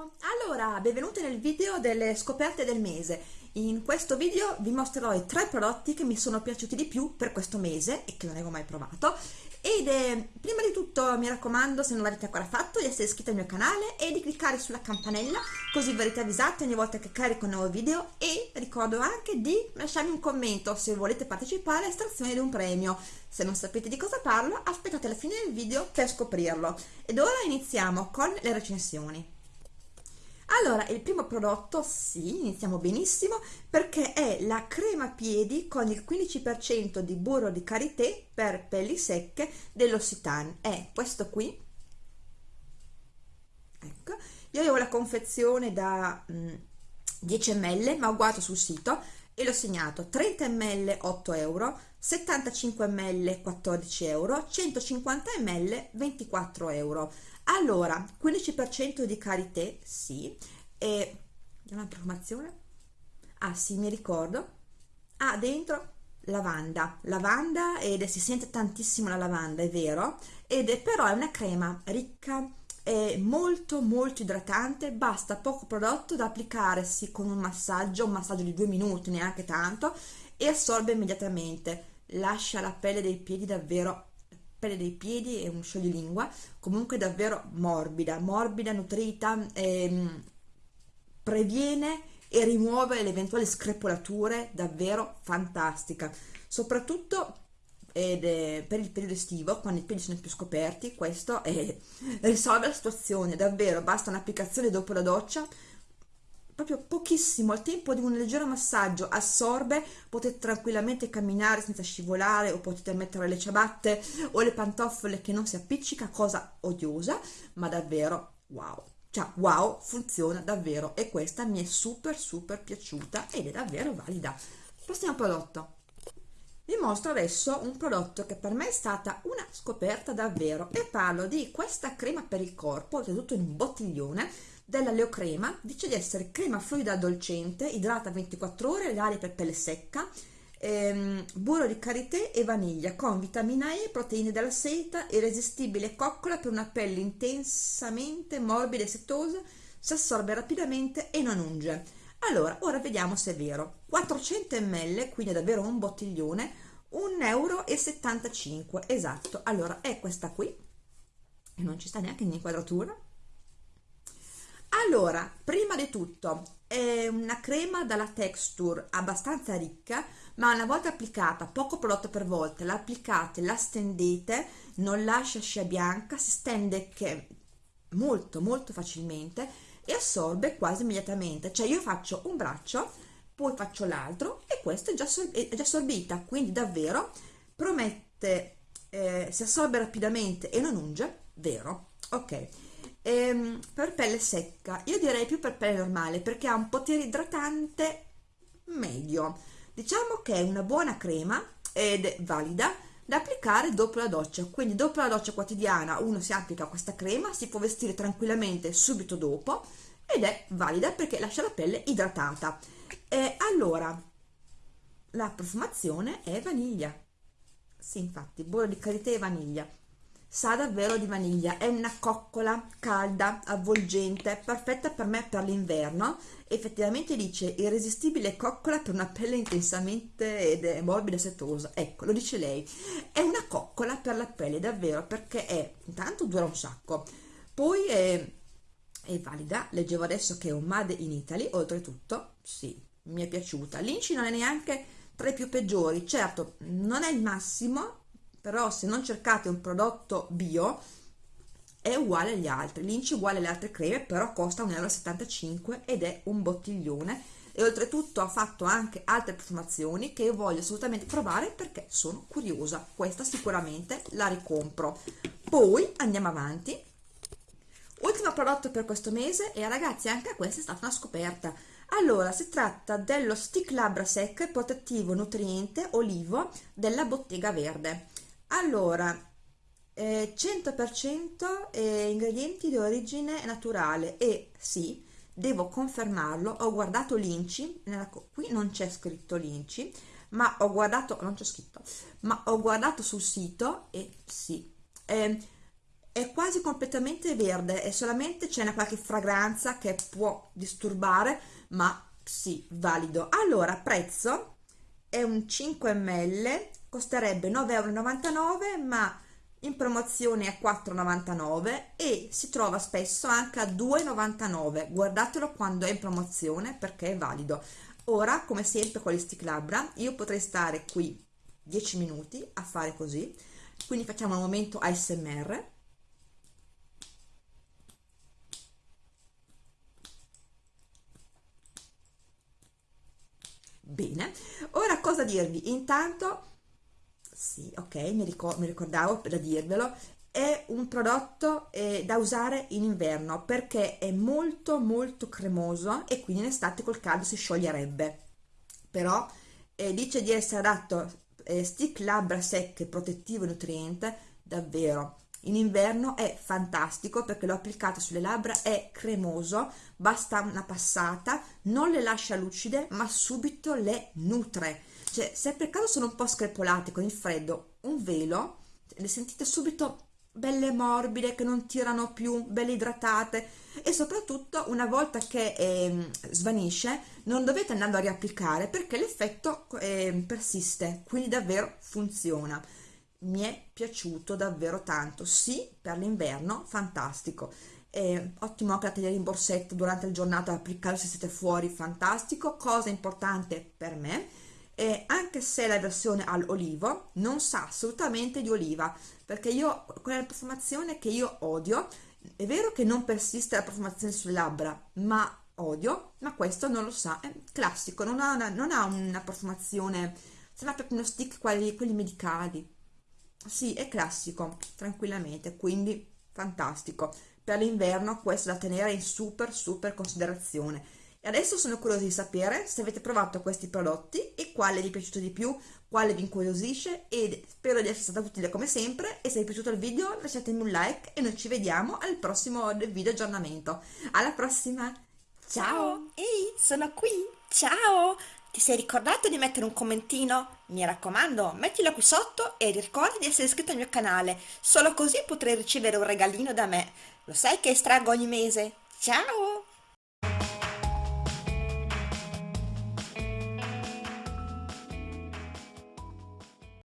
Allora, benvenuti nel video delle scoperte del mese. In questo video vi mostrerò i tre prodotti che mi sono piaciuti di più per questo mese e che non avevo mai provato. Ed eh, prima di tutto mi raccomando, se non l'avete ancora fatto, di essere iscritti al mio canale e di cliccare sulla campanella così verrete avvisati ogni volta che carico un nuovo video e ricordo anche di lasciarmi un commento se volete partecipare all'estrazione di un premio. Se non sapete di cosa parlo, aspettate la fine del video per scoprirlo. Ed ora iniziamo con le recensioni. Allora, il primo prodotto, sì, iniziamo benissimo, perché è la crema piedi con il 15% di burro di karité per pelli secche dell'Occitane. È questo qui. Ecco, io avevo la confezione da mh, mm, 10 ml, ma ho guardato sul sito e l'ho segnato 30 ml 8 euro, 75 ml 14 euro, 150 ml 24 euro allora 15% di karité sì e una profumazione ah sì mi ricordo. Ah dentro lavanda. Lavanda ed si sente tantissimo la lavanda è vero? Ed è però è una crema ricca è molto molto idratante. Basta poco prodotto da applicarsi con un massaggio un massaggio di due minuti neanche tanto e assorbe immediatamente. Lascia la pelle dei piedi davvero pelle dei piedi e un scioglilingua comunque davvero morbida morbida nutrita ehm, previene e rimuove le eventuali screpolature davvero fantastica soprattutto ed è per il periodo estivo quando i piedi sono più scoperti questo è, risolve la situazione davvero basta un'applicazione dopo la doccia proprio pochissimo, al tempo di un leggero massaggio assorbe, potete tranquillamente camminare senza scivolare o potete mettere le ciabatte o le pantofole che non si appiccica, cosa odiosa, ma davvero wow. Cioè, wow, funziona davvero e questa mi è super super piaciuta ed è davvero valida. Prossimo prodotto. Vi mostro adesso un prodotto che per me è stata una scoperta davvero e parlo di questa crema per il corpo, oltretutto in un bottiglione, della Leocrema dice di essere crema fluida addolcente, idrata 24 ore, l'aria per pelle secca, ehm, burro di karité e vaniglia con vitamina E, proteine della seta, irresistibile coccola per una pelle intensamente morbida e setosa, si assorbe rapidamente e non unge. Allora, ora vediamo se è vero. 400 ml, quindi è davvero un bottiglione, 1,75 euro, esatto. Allora, è questa qui, e non ci sta neanche in inquadratura, allora prima di tutto è una crema dalla texture abbastanza ricca ma una volta applicata poco prodotto per volta la applicate la stendete non lascia scia bianca si stende che molto molto facilmente e assorbe quasi immediatamente. Cioè io faccio un braccio poi faccio l'altro e questa è già, è già assorbita. Quindi davvero promette eh, si assorbe rapidamente e non unge vero? Ok ehm, per pelle secca. Io direi più per pelle normale perché ha un potere idratante medio. Diciamo che è una buona crema ed è valida da applicare dopo la doccia. Quindi dopo la doccia quotidiana uno si applica questa crema si può vestire tranquillamente subito dopo ed è valida perché lascia la pelle idratata. E allora la profumazione è vaniglia. Sì infatti burro di karité e vaniglia sa davvero di vaniglia è una coccola calda avvolgente perfetta per me per l'inverno. Effettivamente dice irresistibile coccola per una pelle intensamente ed è morbida e setosa. Ecco lo dice lei. È una coccola per la pelle davvero perché è intanto dura un sacco. Poi è, è valida. Leggevo adesso che è un made in Italy oltretutto sì mi è piaciuta. L'inci non è neanche tra i più peggiori. Certo non è il massimo però se non cercate un prodotto bio è uguale agli altri. L'inci uguale alle altre creme però costa 1,75 euro ed è un bottiglione. E oltretutto ha fatto anche altre profumazioni che io voglio assolutamente provare perché sono curiosa. Questa sicuramente la ricompro. Poi andiamo avanti. Ultimo prodotto per questo mese e ragazzi anche questa è stata una scoperta. Allora si tratta dello stick labbra e protettivo nutriente olivo della bottega verde allora eh, 100% eh, ingredienti di origine naturale e sì devo confermarlo ho guardato l'inci qui non c'è scritto l'inci ma ho guardato non c'è scritto ma ho guardato sul sito e sì. Eh, è quasi completamente verde e solamente c'è una qualche fragranza che può disturbare ma sì, valido. Allora prezzo è un 5 ml costerebbe 9,99 euro ma in promozione a 4,99 e si trova spesso anche a 2,99 guardatelo quando è in promozione perché è valido. Ora come sempre con gli stick labbra io potrei stare qui 10 minuti a fare così. Quindi facciamo un momento ASMR bene. Ora cosa dirvi? Intanto sì ok mi, ricor mi ricordavo da dirvelo. È un prodotto eh, da usare in inverno perché è molto molto cremoso e quindi in estate col caldo si scioglierebbe. Però eh, dice di essere adatto eh, stick labbra secche protettivo e nutriente davvero. In inverno è fantastico perché l'ho applicato sulle labbra è cremoso basta una passata non le lascia lucide ma subito le nutre cioè se per caso sono un po' screpolate con il freddo un velo le sentite subito belle morbide che non tirano più belle idratate e soprattutto una volta che eh, svanisce non dovete andarlo a riapplicare perché l'effetto eh, persiste quindi davvero funziona. Mi è piaciuto davvero tanto. Sì per l'inverno fantastico. Eh, ottimo anche da tenere in borsetto durante la giornata applicare se siete fuori fantastico. Cosa importante per me eh, anche se la versione all'olivo non sa assolutamente di oliva perché io quella profumazione che io odio è vero che non persiste la profumazione sulle labbra ma odio ma questo non lo sa è classico non ha una, non ha una profumazione sembra proprio uno stick quelli, quelli medicali. Sì è classico tranquillamente quindi fantastico. Per l'inverno questo da tenere in super super considerazione e adesso sono curiosa di sapere se avete provato questi prodotti e quale vi è piaciuto di più quale vi incuriosisce e spero di essere stata utile come sempre e se vi è piaciuto il video lasciatemi un like e noi ci vediamo al prossimo video aggiornamento alla prossima ciao ehi sono qui ciao ti sei ricordato di mettere un commentino? Mi raccomando, mettilo qui sotto e ricorda di essere iscritto al mio canale, solo così potrai ricevere un regalino da me. Lo sai che estraggo ogni mese? Ciao!